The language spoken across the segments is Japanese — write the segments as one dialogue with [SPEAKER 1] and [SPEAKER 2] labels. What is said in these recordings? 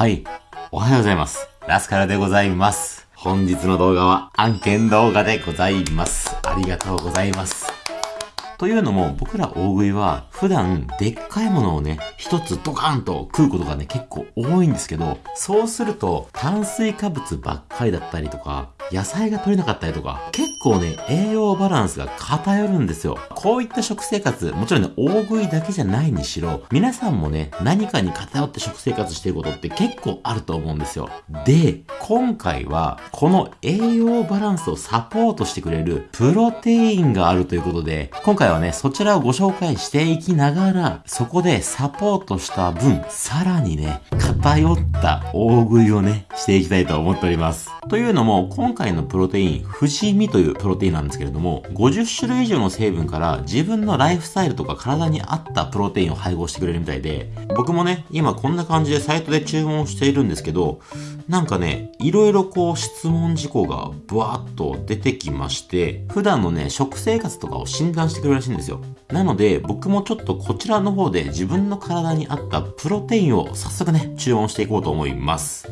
[SPEAKER 1] はい。おはようございます。ラスカルでございます。本日の動画は案件動画でございます。ありがとうございます。というのも、僕ら大食いは、普段、でっかいものをね、一つドカンと食うことがね、結構多いんですけど、そうすると、炭水化物ばっかりだったりとか、野菜が取れなかったりとか、結構ね、栄養バランスが偏るんですよ。こういった食生活、もちろんね、大食いだけじゃないにしろ、皆さんもね、何かに偏って食生活してることって結構あると思うんですよ。で、今回は、この栄養バランスをサポートしてくれるプロテインがあるということで、今回はね、そちらをご紹介していきながら、そこでサポートした分、さらにね、偏った大食いをね、していきたいと思っております。というのも、今回回のプロテイン、富士見というプロテインなんですけれども、50種類以上の成分から自分のライフスタイルとか体に合ったプロテインを配合してくれるみたいで、僕もね、今こんな感じでサイトで注文しているんですけど、なんかね、いろいろこう質問事項がブワーッと出てきまして、普段のね、食生活とかを診断してくれるらしいんですよ。なので、僕もちょっとこちらの方で自分の体に合ったプロテインを早速ね、注文していこうと思います。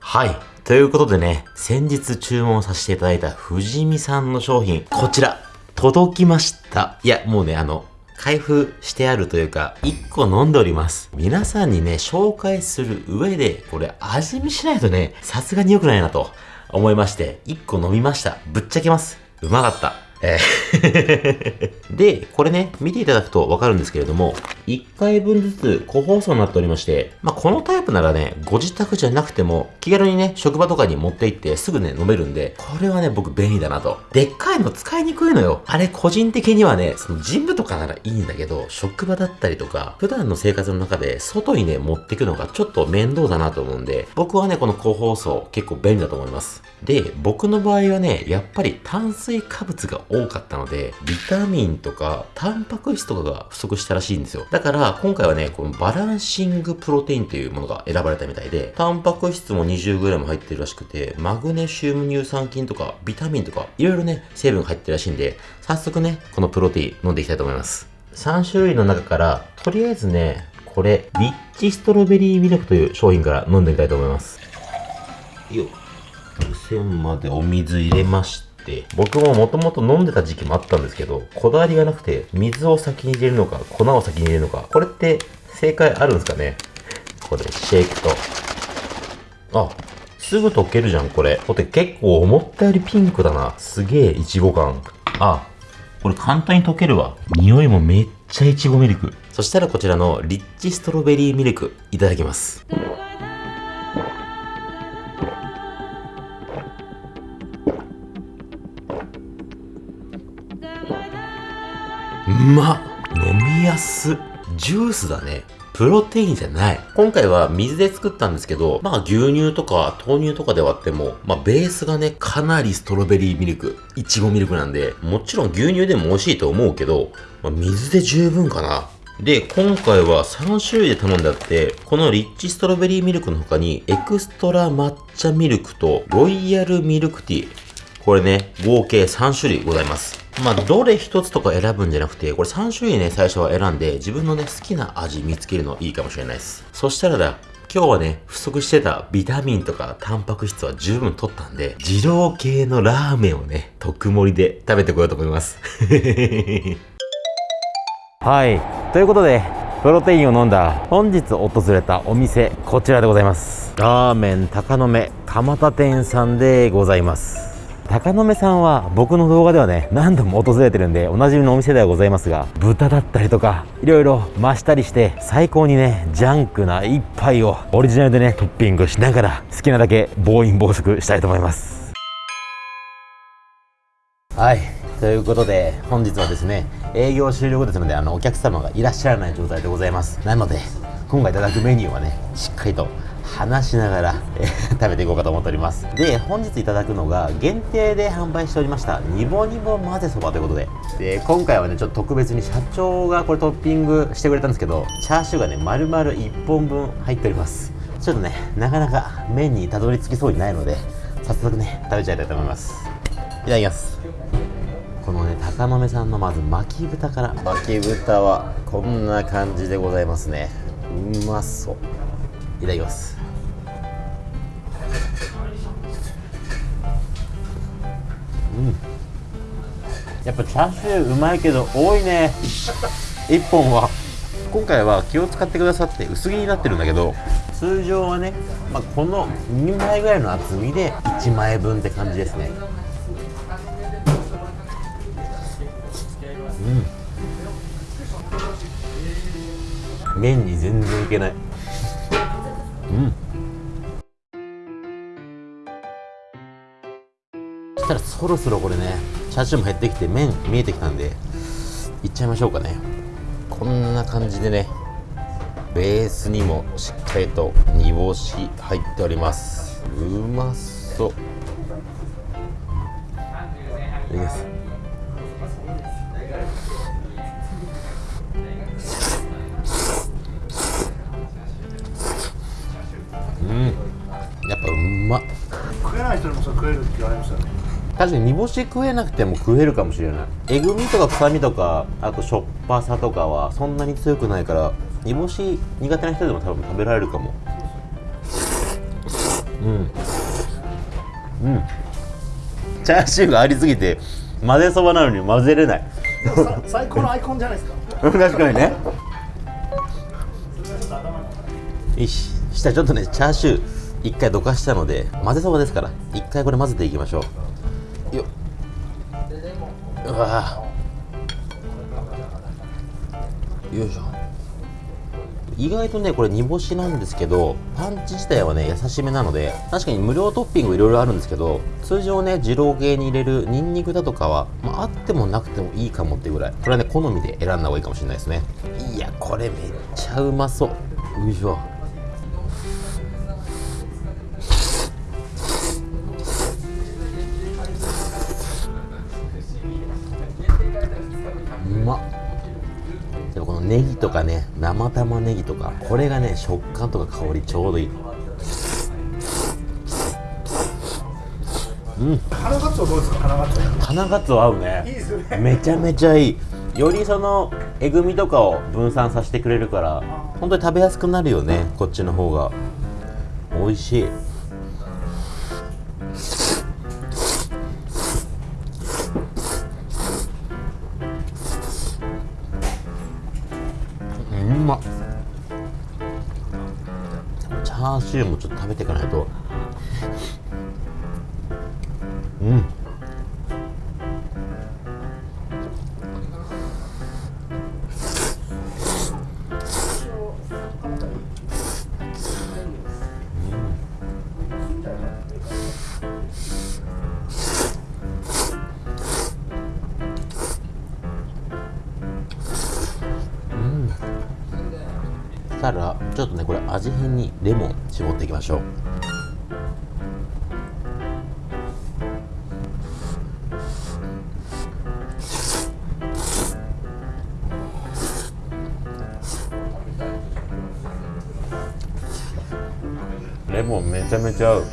[SPEAKER 1] はい。ということでね、先日注文させていただいた藤見さんの商品、こちら、届きました。いや、もうね、あの、開封してあるというか、1個飲んでおります。皆さんにね、紹介する上で、これ味見しないとね、さすがに良くないなと思いまして、1個飲みました。ぶっちゃけます。うまかった。えー で、これね、見ていただくとわかるんですけれども、1回分ずつ個包装になっておりまして、まあ、このタイプならね、ご自宅じゃなくても、気軽にね、職場とかに持って行ってすぐね、飲めるんで、これはね、僕便利だなと。でっかいの使いにくいのよ。あれ、個人的にはね、そのジムとかならいいんだけど、職場だったりとか、普段の生活の中で外にね、持ってくのがちょっと面倒だなと思うんで、僕はね、この個包装結構便利だと思います。で、僕の場合はね、やっぱり炭水化物が多かったので、ビタミンとか、タンパク質とかが不足したらしいんですよ。だから、今回はね、このバランシングプロテインというものが選ばれたみたいで、タンパク質も 20g 入ってるらしくて、マグネシウム乳酸菌とか、ビタミンとか、いろいろね、成分が入ってるらしいんで、早速ね、このプロテイン飲んでいきたいと思います。3種類の中から、とりあえずね、これ、リッチストロベリーミルクという商品から飲んでみたいと思います。よっ。線までお水入れまして、僕ももともと飲んでた時期もあったんですけど、こだわりがなくて、水を先に入れるのか、粉を先に入れるのか、これって正解あるんですかね？これ、シェイクと。あ、すぐ溶けるじゃん、これ。これ結構思ったよりピンクだな。すげえ、いちご感。あ、これ簡単に溶けるわ。匂いもめっちゃいちごミルク。そしたらこちらのリッチストロベリーミルクいただきます。ま飲みやすジュースだね。プロテインじゃない。今回は水で作ったんですけど、まあ牛乳とか豆乳とかで割っても、まあベースがね、かなりストロベリーミルク、いちごミルクなんで、もちろん牛乳でも美味しいと思うけど、まあ、水で十分かな。で、今回は3種類で頼んであって、このリッチストロベリーミルクの他に、エクストラ抹茶ミルクとロイヤルミルクティー。これね、合計3種類ございます。まあ、どれ一つとか選ぶんじゃなくて、これ3種類ね、最初は選んで、自分のね、好きな味見つけるのいいかもしれないです。そしたらだ、今日はね、不足してたビタミンとかタンパク質は十分取ったんで、二郎系のラーメンをね、特盛りで食べてこようと思います。はい。ということで、プロテインを飲んだ本日訪れたお店、こちらでございます。ラーメン高野目蒲田店さんでございます。高野目さんは僕の動画ではね何度も訪れてるんでおなじみのお店ではございますが豚だったりとかいろいろ増したりして最高にねジャンクな一杯をオリジナルでねトッピングしながら好きなだけ暴飲暴食したいと思います。はい。ということで本日はですね営業終了後ですのであのお客様がいらっしゃらない状態でございます。なので今回いただくメニューはねしっかりと話しながら、え食べていこうかと思っております。で本日いただくのが限定で販売しておりましたニボニボ混ぜそばということで。で今回はねちょっと特別に社長がこれトッピングしてくれたんですけどチャーシューがね丸々1本分入っております。ちょっとねなかなか麺にたどり着きそうにないので早速ね食べちゃいたいと思います。いただきます。このね高野目さんのまず巻き豚から。巻き豚はこんな感じでございますね。うまそう。いただきますやっぱチャーシューうまいけど多いね。1本は。今回は気を使ってくださって薄切りになってるんだけど。通常はね、まあ、この2枚ぐらいの厚みで1枚分って感じですね。うん。麺に全然いけない。うんたらそろそろこれねチャーシューも減ってきて麺見えてきたんでいっちゃいましょうかね。こんな感じでねベースにもしっかりと煮干し入っております。うまそう。いいです。うん。やっぱうま。っ
[SPEAKER 2] 食えない人でもそれ食えるって言われましたね。
[SPEAKER 1] 確かに煮干し食えなくても食えるかもしれない。えぐみとか臭みとかあとしょっぱさとかはそんなに強くないから煮干し苦手な人でも多分食べられるかも。うん。うん。チャーシューがありすぎて混ぜそばなのに混ぜれない。
[SPEAKER 2] さ最高のアイコンじゃないですか。
[SPEAKER 1] 確かにね。よし。したらちょっとねチャーシュー一回どかしたので混ぜそばですから一回これ混ぜていきましょうよ。っうわ。よいしょ。意外とねこれ煮干しなんですけどパンチ自体はね優しめなので確かに無料トッピングいろいろあるんですけど通常ね二郎系に入れるニンニクだとかは、まあ、あってもなくてもいいかもっていうぐらい。これはね好みで選んだ方がいいかもしれないですね。いやこれめっちゃうまそう。よいしょネギとかね生玉ねぎとかこれがね食感とか香りちょうどいい。
[SPEAKER 2] 花ガツオどうですか？花ガツオ。
[SPEAKER 1] 花ガツオ合うね。
[SPEAKER 2] いいですよね。
[SPEAKER 1] めちゃめちゃいい。よりそのえぐみとかを分散させてくれるから本当に食べやすくなるよねこっちの方が。美味しいチャーシューもちょっと食べていかないと味変にレモン絞っていきましょう。レモンめちゃめちゃ合う。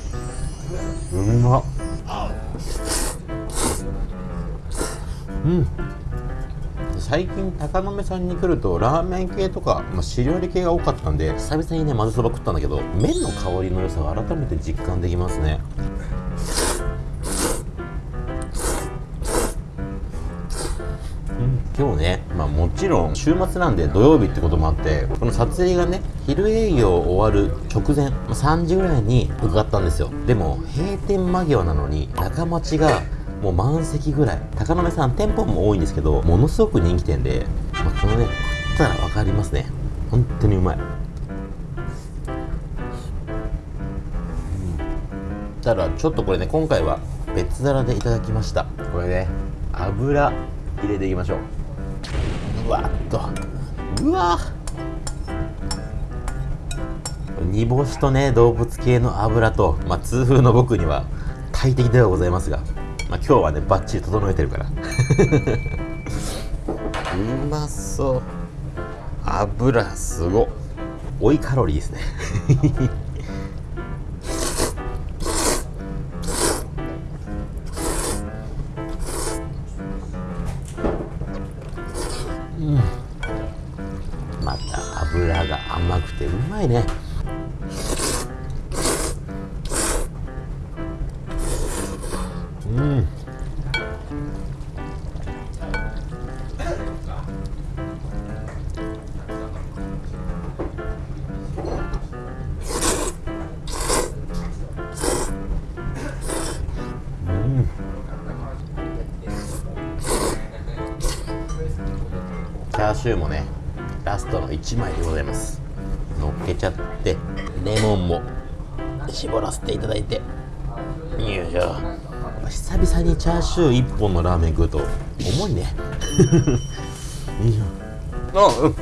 [SPEAKER 1] うまっ。うん。最近高野目さんに来るとラーメン系とか、まあ、汁料理系が多かったんで久々にね混ぜそば食ったんだけど麺の香りの良さを改めて実感できますね。今日ね、まあ、もちろん週末なんで土曜日ってこともあってこの撮影がね昼営業終わる直前まあ3時ぐらいに伺ったんですよ。でも閉店間際なのに中町がもう満席ぐらい。高野目さん店舗も多いんですけどものすごく人気店で、まあ、このね食ったら分かりますね。本当にうまい。うん。ただちょっとこれね今回は別皿でいただきました。これね油入れていきましょう。うわっと。うわ煮干しとね動物系の油と、まあ、痛風の僕には大敵ではございますが、まあ、今日はねバッチリ整えてるから。うまそう。油すご追いカロリーですね。うん。また油が甘くてうまいね。ャーシューもねラストの1枚でございます。乗っけちゃってレモンも絞らせていただいて。よいしょ。久々にチャーシュー1本のラーメン食うと重いね。よいしょ。あうん。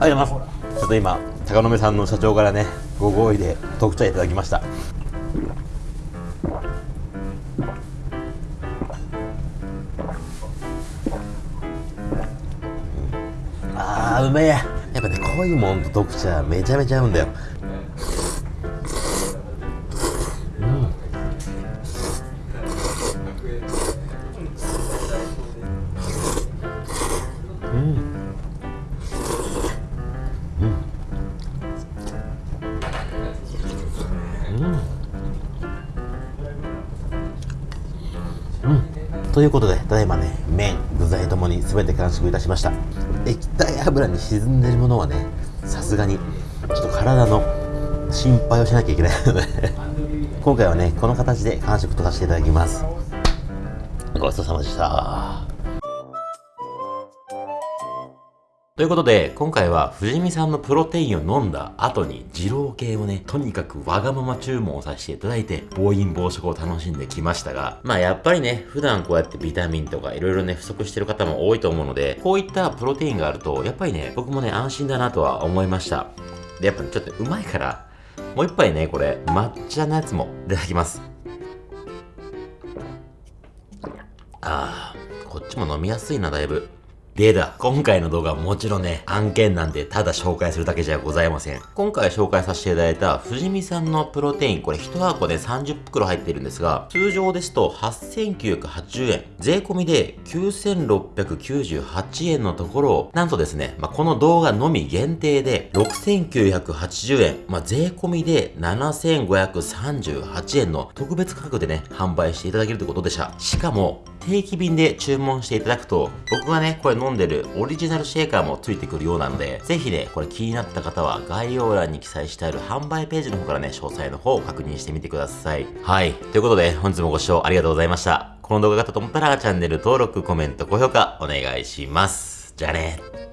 [SPEAKER 1] ありがとうございます。ちょっと今高野目さんの社長からねご合意で特茶いただきましたうめえやっぱね濃いもんと特茶めちゃめちゃ合うんだよ。ということで、ただいまね、麺、具材ともに全て完食いたしました。液体油に沈んでるものはね、さすがに、ちょっと体の心配をしなきゃいけないので今回はね、この形で完食とかしていただきます。ごちそうさまでした。ということで、今回は藤見さんのプロテインを飲んだ後に二郎系をね、とにかくわがまま注文をさせていただいて、暴飲暴食を楽しんできましたが、まあやっぱりね、普段こうやってビタミンとかいろいろね、不足してる方も多いと思うので、こういったプロテインがあると、やっぱりね、僕もね、安心だなとは思いました。で、やっぱね、ちょっとうまいから、もう一杯ね、これ、抹茶のやつもいただきます。あー、こっちも飲みやすいな、だいぶ。でだ、今回の動画はもちろんね、案件なんでただ紹介するだけじゃございません。今回紹介させていただいた藤見さんのプロテイン、これ1箱で30袋入ってるんですが、通常ですと8980円、税込みで9698円のところを、なんとですね、まあ、この動画のみ限定で6980円、まあ、税込みで7538円の特別価格でね、販売していただけるということでした。しかも、定期便で注文していただくと、僕がね、これ飲んでるオリジナルシェーカーもついてくるようなので、ぜひね、これ気になった方は概要欄に記載してある販売ページの方からね、詳細の方を確認してみてください。はい。ということで、本日もご視聴ありがとうございました。この動画が良かったと思ったら、チャンネル登録、コメント、高評価お願いします。じゃあね。